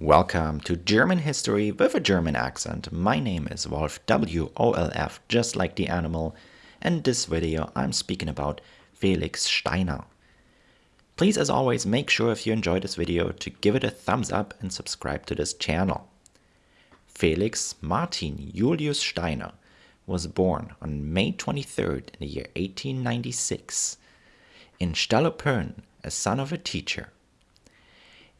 Welcome to German history with a German accent. My name is Wolf W O L F, just like the animal, and this video I'm speaking about Felix Steiner. Please, as always, make sure if you enjoyed this video to give it a thumbs up and subscribe to this channel. Felix Martin Julius Steiner was born on May 23rd in the year 1896 in Stallupönen, a son of a teacher.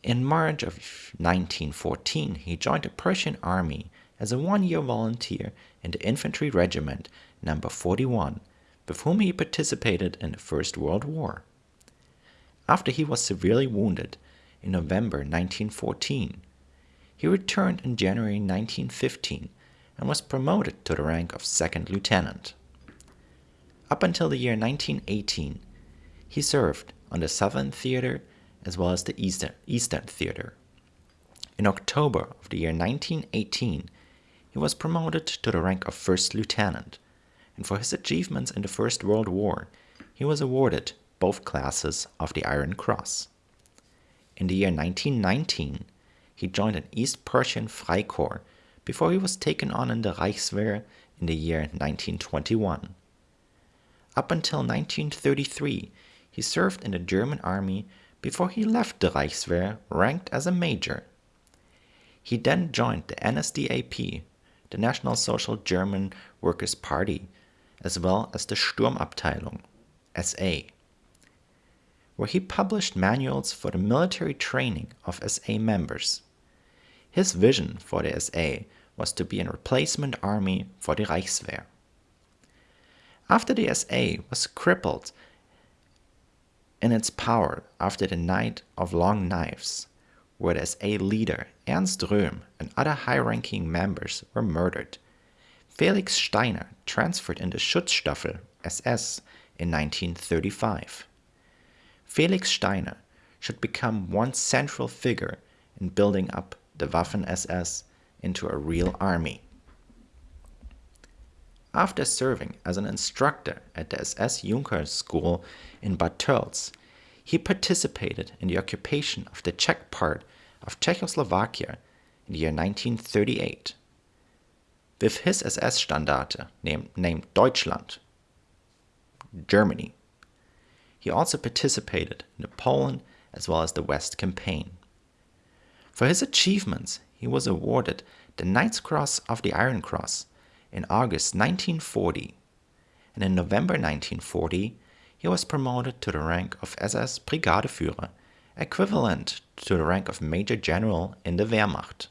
In March of 1914, he joined the Prussian army as a one-year volunteer in the infantry regiment number 41, with whom he participated in the First World War. After he was severely wounded in November 1914, he returned in January 1915 and was promoted to the rank of second lieutenant. Up until the year 1918, he served on the Southern Theater as well as the Eastern, Eastern Theater. In October of the year 1918, he was promoted to the rank of First Lieutenant, and for his achievements in the First World War, he was awarded both classes of the Iron Cross. In the year 1919, he joined an East Prussian Freikorps before he was taken on in the Reichswehr in the year 1921. Up until 1933, he served in the German army before he left the Reichswehr ranked as a major. He then joined the NSDAP, the National Social German Workers' Party, as well as the Sturmabteilung, SA, where he published manuals for the military training of SA members. His vision for the SA was to be a replacement army for the Reichswehr. After the SA was crippled in its power after the Night of Long Knives, where the SA leader Ernst Röhm and other high-ranking members were murdered. Felix Steiner transferred into Schutzstaffel SS in 1935. Felix Steiner should become one central figure in building up the Waffen-SS into a real army. After serving as an instructor at the SS Junkers School in Bad Tölz, he participated in the occupation of the Czech part of Czechoslovakia in the year 1938. With his SS Standarte named, named Deutschland, Germany, he also participated in the Poland as well as the West campaign. For his achievements, he was awarded the Knight's Cross of the Iron Cross in August 1940, and in November 1940 he was promoted to the rank of SS Brigadeführer, equivalent to the rank of Major General in the Wehrmacht.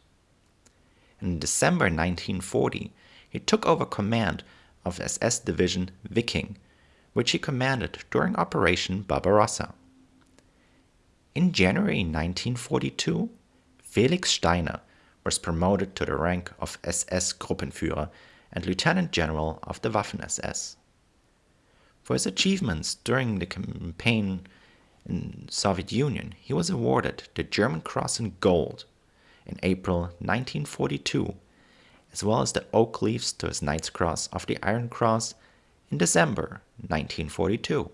In December 1940 he took over command of SS Division Viking, which he commanded during Operation Barbarossa. In January 1942, Felix Steiner was promoted to the rank of SS Gruppenführer and Lieutenant General of the Waffen-SS. For his achievements during the campaign in Soviet Union, he was awarded the German Cross in Gold in April 1942, as well as the oak leaves to his Knight's Cross of the Iron Cross in December 1942.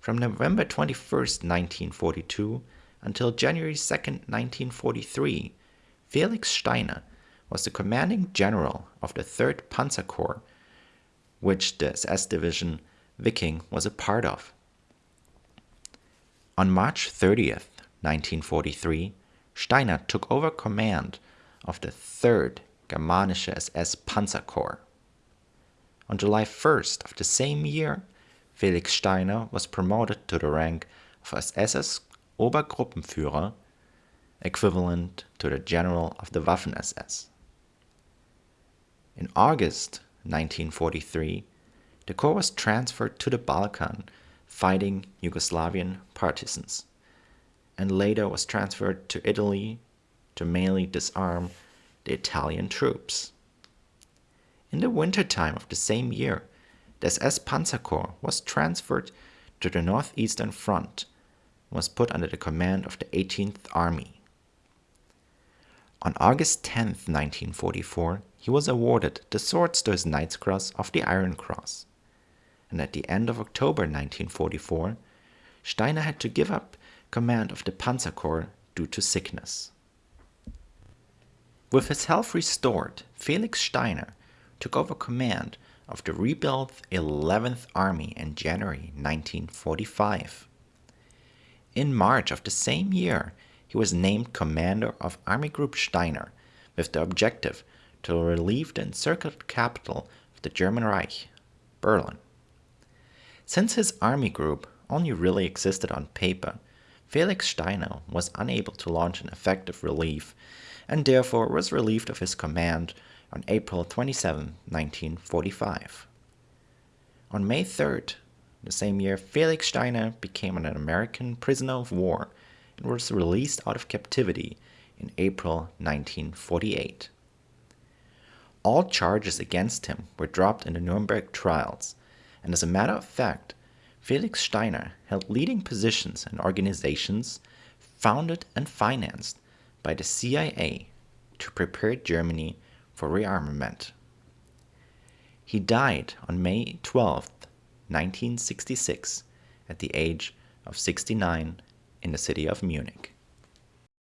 From November 21, 1942 until January 2, 1943, Felix Steiner was the commanding general of the 3rd Panzer Corps, which the SS division Viking was a part of. On March 30th, 1943, Steiner took over command of the 3rd Germanische SS Panzer Corps. On July 1st of the same year, Felix Steiner was promoted to the rank of SS Obergruppenführer, equivalent to the General of the Waffen-SS. In August 1943, the Corps was transferred to the Balkan, fighting Yugoslavian partisans, and later was transferred to Italy to mainly disarm the Italian troops. In the wintertime of the same year, the SS Panzer Corps was transferred to the northeastern front and was put under the command of the 18th Army. On August 10, 1944, he was awarded the Swords to his Knight's Cross of the Iron Cross. And at the end of October 1944, Steiner had to give up command of the Panzer Corps due to sickness. With his health restored, Felix Steiner took over command of the rebuilt 11th Army in January 1945. In March of the same year, he was named commander of Army Group Steiner with the objective to relieve the encircled capital of the German Reich, Berlin. Since his army group only really existed on paper, Felix Steiner was unable to launch an effective relief and therefore was relieved of his command on April 27, 1945. On May 3rd, the same year, Felix Steiner became an American prisoner of war and was released out of captivity in April 1948. All charges against him were dropped in the Nuremberg trials, and as a matter of fact, Felix Steiner held leading positions in organizations founded and financed by the CIA to prepare Germany for rearmament. He died on May 12, 1966, at the age of 69 in the city of Munich.